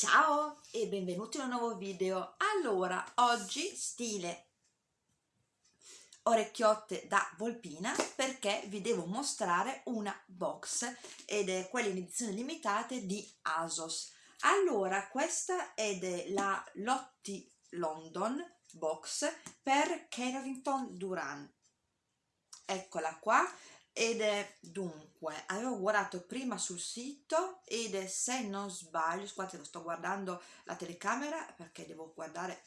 Ciao e benvenuti in un nuovo video. Allora, oggi stile orecchiotte da Volpina perché vi devo mostrare una box ed è quella in edizione limitata di ASOS. Allora, questa è la Lotti London box per Carrington Duran. Eccola qua ed è dunque avevo guardato prima sul sito ed è se non sbaglio scusate sto guardando la telecamera perché devo guardare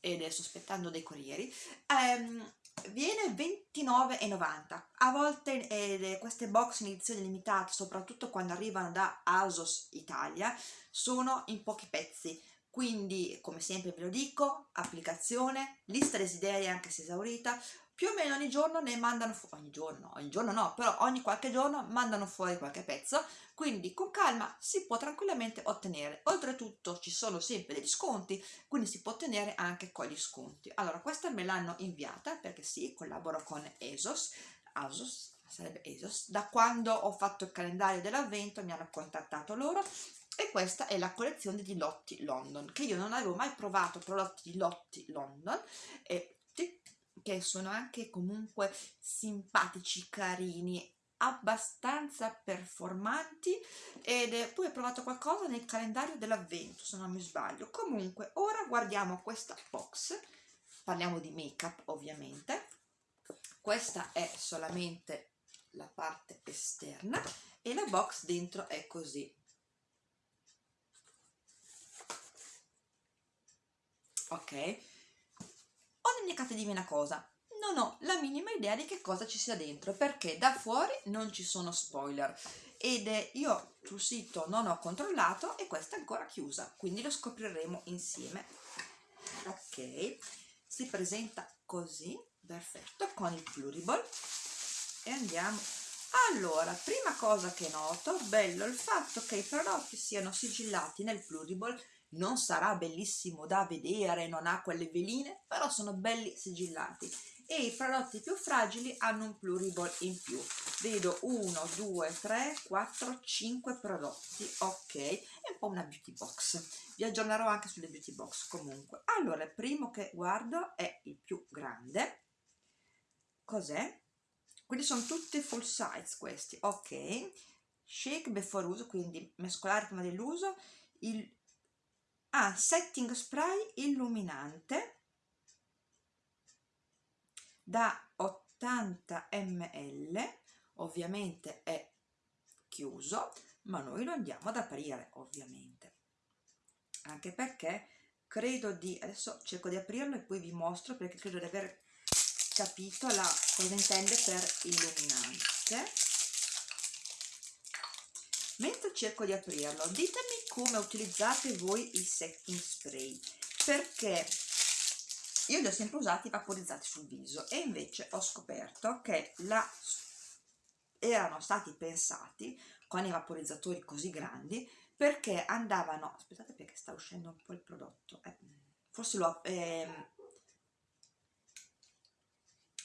ed è sospettando dei corrieri um, viene 29,90 a volte eh, queste box in edizione limitata soprattutto quando arrivano da ASOS Italia sono in pochi pezzi. Quindi come sempre ve lo dico applicazione lista desideri anche se esaurita più o meno ogni giorno ne mandano fuori, ogni giorno, ogni giorno no, però ogni qualche giorno mandano fuori qualche pezzo, quindi con calma si può tranquillamente ottenere. Oltretutto ci sono sempre degli sconti, quindi si può ottenere anche con gli sconti. Allora, questa me l'hanno inviata perché sì, collaboro con ESOS, ASOS, sarebbe ESOS, da quando ho fatto il calendario dell'avvento mi hanno contattato loro e questa è la collezione di Lotti London che io non avevo mai provato prodotti di Lotti London e che sono anche comunque simpatici, carini, abbastanza performanti ed è, poi ho provato qualcosa nel calendario dell'avvento se non mi sbaglio. Comunque ora guardiamo questa box. Parliamo di make up ovviamente. Questa è solamente la parte esterna e la box dentro è così. Ok dimenticatevi una cosa, non ho la minima idea di che cosa ci sia dentro perché da fuori non ci sono spoiler. Ed io sul sito non ho controllato e questa è ancora chiusa quindi lo scopriremo insieme. Ok si presenta così perfetto con il pluriball. E andiamo. Allora prima cosa che noto bello il fatto che i prodotti siano sigillati nel pluriball non sarà bellissimo da vedere, non ha quelle veline, però sono belli sigillati e i prodotti più fragili hanno un pluriball in più. Vedo 1, 2, 3, 4, 5 prodotti ok, è un po' una beauty box. Vi aggiornerò anche sulle beauty box comunque. Allora il primo che guardo è il più grande. Cos'è? quindi sono tutti full size questi ok. Shake before uso quindi mescolare prima dell'uso. Il ha setting spray illuminante da 80 ml ovviamente è chiuso ma noi lo andiamo ad aprire ovviamente. Anche perché credo di adesso cerco di aprirlo e poi vi mostro perché credo di aver capito la, cosa intende per illuminante. Mentre cerco di aprirlo ditemi come utilizzate voi il setting spray perché io li ho sempre usati vaporizzati sul viso e invece ho scoperto che la, erano stati pensati con i vaporizzatori così grandi perché andavano aspettate perché sta uscendo un po' il prodotto eh, forse l'ho eh,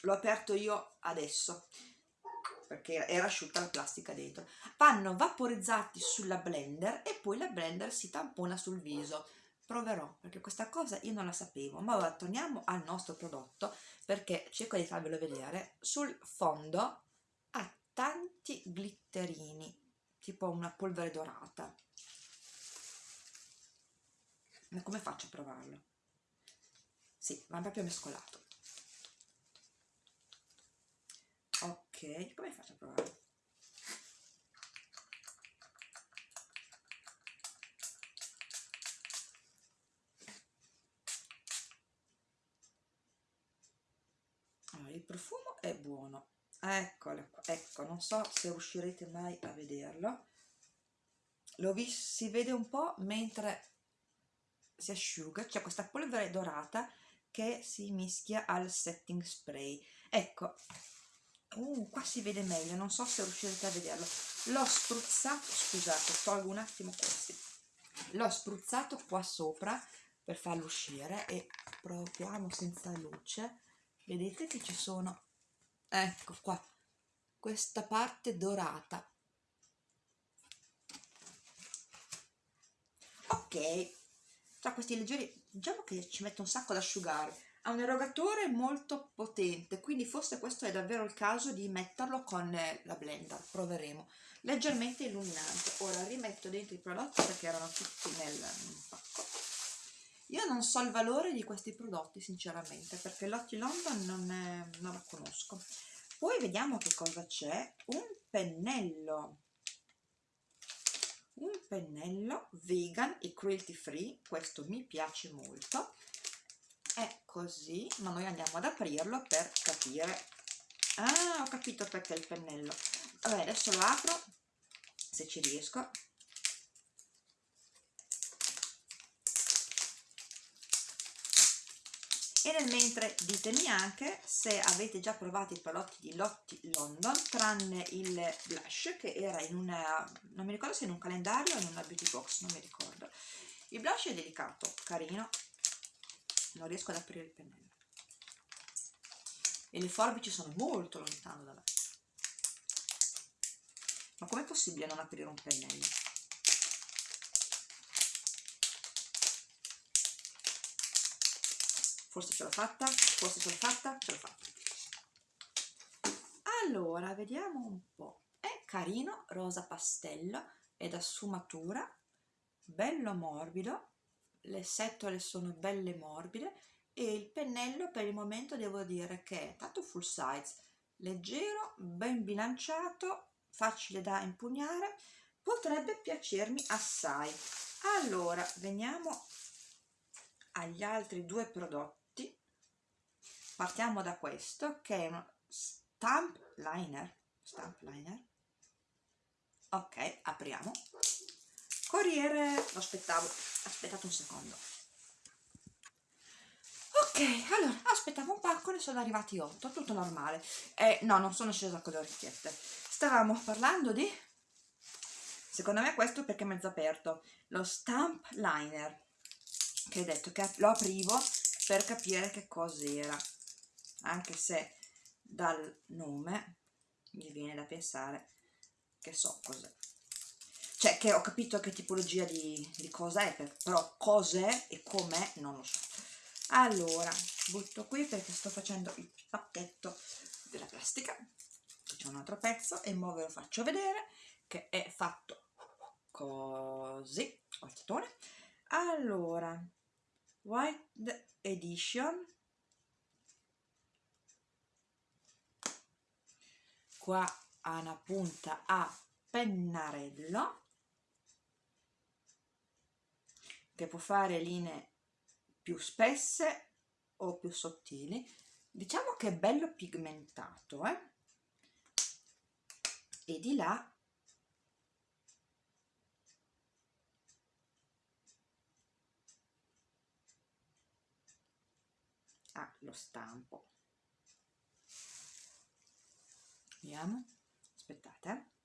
l'ho aperto io adesso perché era asciutta la plastica dentro. Vanno vaporizzati sulla blender e poi la blender si tampona sul viso. Proverò perché questa cosa io non la sapevo. Ma ora torniamo al nostro prodotto perché cerco di farvelo vedere. Sul fondo ha tanti glitterini tipo una polvere dorata. Ma come faccio a provarlo? sì, va proprio mescolato come faccio a provare? Allora, il profumo è buono. Eccolo qua. Ecco non so se riuscirete mai a vederlo. Lo vi, si vede un po' mentre si asciuga. C'è questa polvere dorata che si mischia al setting spray. Ecco uh, qua si vede meglio non so se riuscirete a vederlo. L'ho spruzzato scusate tolgo un attimo questi. L'ho spruzzato qua sopra per farlo uscire e proviamo senza luce. Vedete che ci sono ecco qua questa parte dorata. Ok tra questi leggeri diciamo che ci mette un sacco da asciugare ha un erogatore molto potente quindi forse questo è davvero il caso di metterlo con la blender. Proveremo. Leggermente illuminante. Ora rimetto dentro i prodotti perché erano tutti nel pacco. Io non so il valore di questi prodotti sinceramente perché Lotti London non, è, non la conosco. Poi vediamo che cosa c'è. Un pennello. Un pennello vegan e cruelty free questo mi piace molto è così ma noi andiamo ad aprirlo per capire. Ah ho capito perché il pennello. Vabbè adesso lo apro se ci riesco. E nel mentre ditemi anche se avete già provato i prodotti di Lotti London tranne il blush che era in una non mi ricordo se in un calendario o in una beauty box non mi ricordo. Il blush è delicato, carino non riesco ad aprire il pennello e le forbici sono molto lontane da me ma com'è possibile non aprire un pennello? forse ce l'ho fatta, forse ce l'ho fatta, ce l'ho fatta. Allora, vediamo un po'. È carino, rosa pastello, è da sfumatura, bello morbido, le setole sono belle morbide e il pennello per il momento devo dire che è tanto full size, leggero, ben bilanciato, facile da impugnare, potrebbe piacermi assai. Allora, veniamo agli altri due prodotti. Partiamo da questo che è uno stamp liner. Stamp liner. Ok apriamo corriere. Lo aspettavo. Aspettate un secondo. Ok allora aspettavo un pacco ne sono arrivati 8 tutto normale. Eh, no non sono scesa con le orecchiette. Stavamo parlando di secondo me questo perché è mezzo aperto. Lo stamp liner che hai detto che lo aprivo per capire che cos'era. Anche se dal nome mi viene da pensare che so cos'è cioè che ho capito che tipologia di, di cosa è però cos'è e com'è non lo so. Allora butto qui perché sto facendo il pacchetto della plastica. C'è un altro pezzo e ora ve lo faccio vedere che è fatto così allora white edition. Qua ha una punta a pennarello che può fare linee più spesse o più sottili. Diciamo che è bello pigmentato eh? e di là ha lo stampo. Vediamo aspettate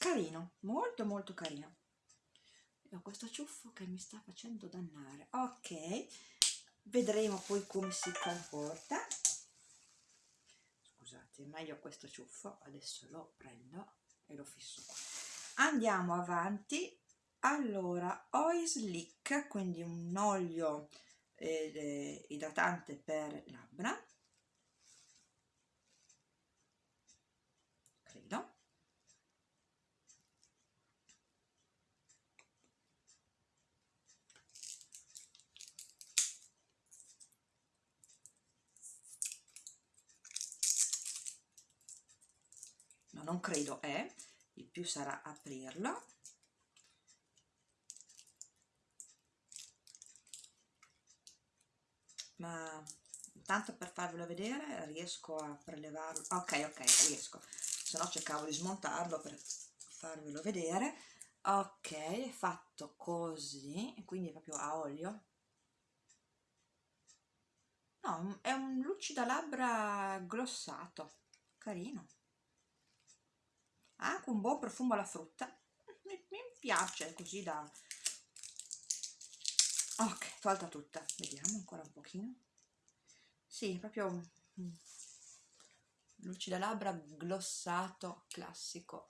carino molto molto carino. Ho questo ciuffo che mi sta facendo dannare. Ok vedremo poi come si comporta. Scusate meglio questo ciuffo adesso lo prendo e lo fisso qua. Andiamo avanti. Allora oil slick quindi un olio eh, idratante per labbra credo no non credo è il più sarà aprirlo. Ma tanto per farvelo vedere riesco a prelevarlo. Ok ok riesco. Se no cercavo di smontarlo per farvelo vedere. Ok fatto così quindi proprio a olio. No è un lucida labbra glossato carino ha anche un buon profumo alla frutta. Mi, mi piace così da ok tolta tutta. Vediamo ancora un pochino. Sì proprio lucida labbra glossato classico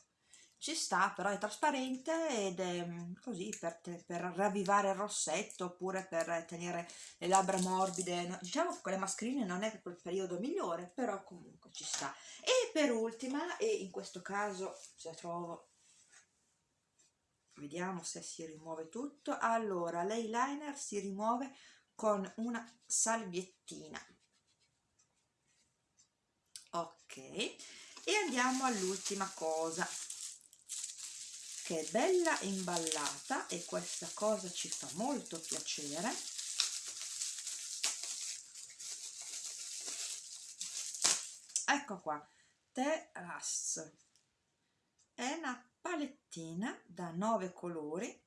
ci sta però è trasparente ed è mm, così per, per ravvivare il rossetto oppure per tenere le labbra morbide diciamo che con le mascherine non è proprio il periodo migliore però comunque ci sta. E per ultima e in questo caso se trovo vediamo se si rimuove tutto. Allora l'eyeliner si rimuove con una salviettina. Ok e andiamo all'ultima cosa che è bella imballata e questa cosa ci fa molto piacere. Ecco qua Terras è una palettina da nove colori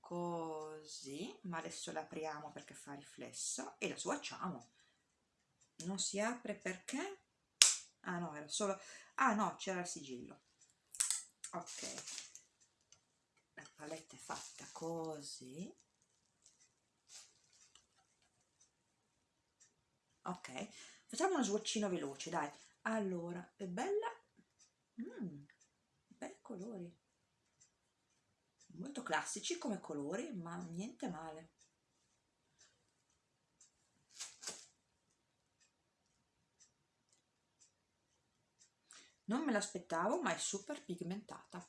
così ma adesso l'apriamo perché fa riflesso e la swatchiamo non si apre perché? Ah no era solo ah no c'era il sigillo ok. La paletta è fatta così. Ok. Facciamo uno swatchino veloce dai. Allora è bella. Mm, bei colori. Molto classici come colori ma niente male non me l'aspettavo ma è super pigmentata.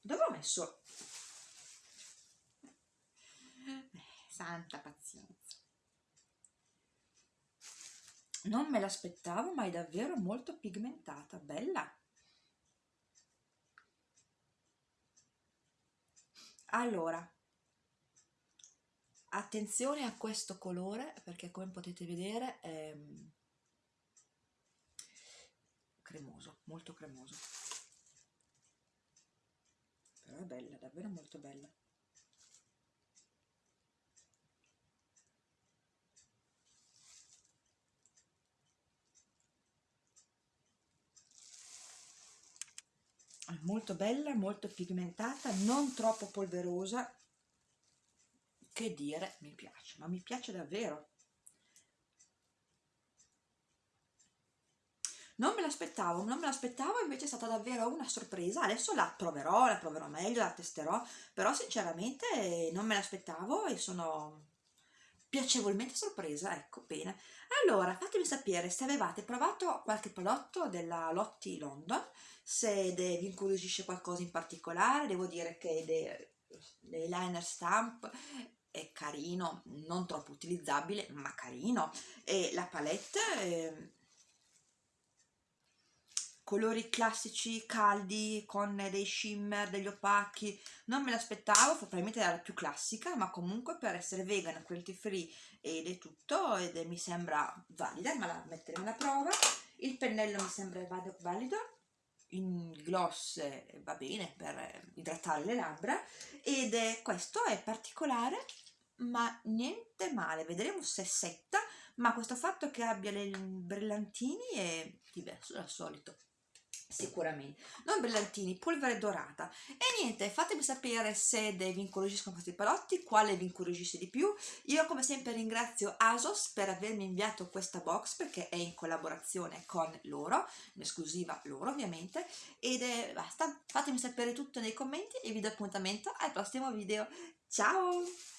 Dove ho messo? Eh, santa pazienza. Non me l'aspettavo ma è davvero molto pigmentata bella. Allora attenzione a questo colore perché come potete vedere è cremoso molto cremoso. Però è bella davvero molto bella. È molto bella, molto pigmentata, non troppo polverosa, che dire, mi piace, ma mi piace davvero. Non me l'aspettavo, non me l'aspettavo, invece è stata davvero una sorpresa, adesso la proverò, la proverò meglio, la testerò, però sinceramente non me l'aspettavo e sono piacevolmente sorpresa, ecco, bene. Allora, fatemi sapere se avevate provato qualche prodotto della Lotti London, se vi incuriosisce qualcosa in particolare, devo dire che l'eyeliner stamp è carino, non troppo utilizzabile, ma carino, e la palette... Eh, colori classici caldi con dei shimmer, degli opachi non me l'aspettavo, probabilmente era la più classica ma comunque per essere vegan, cruelty free ed è tutto ed è, mi sembra valida, ma la metteremo alla prova. Il pennello mi sembra valido. Il gloss va bene per idratare le labbra. Ed è, questo è particolare ma niente male, vedremo se setta ma questo fatto che abbia i brillantini è diverso dal solito sicuramente. Non brillantini polvere dorata. E niente fatemi sapere se vi incuriosiscono questi prodotti quale vi incuriosisce di più. Io come sempre ringrazio ASOS per avermi inviato questa box perché è in collaborazione con loro in esclusiva loro ovviamente. Ed è basta fatemi sapere tutto nei commenti e vi do appuntamento al prossimo video. Ciao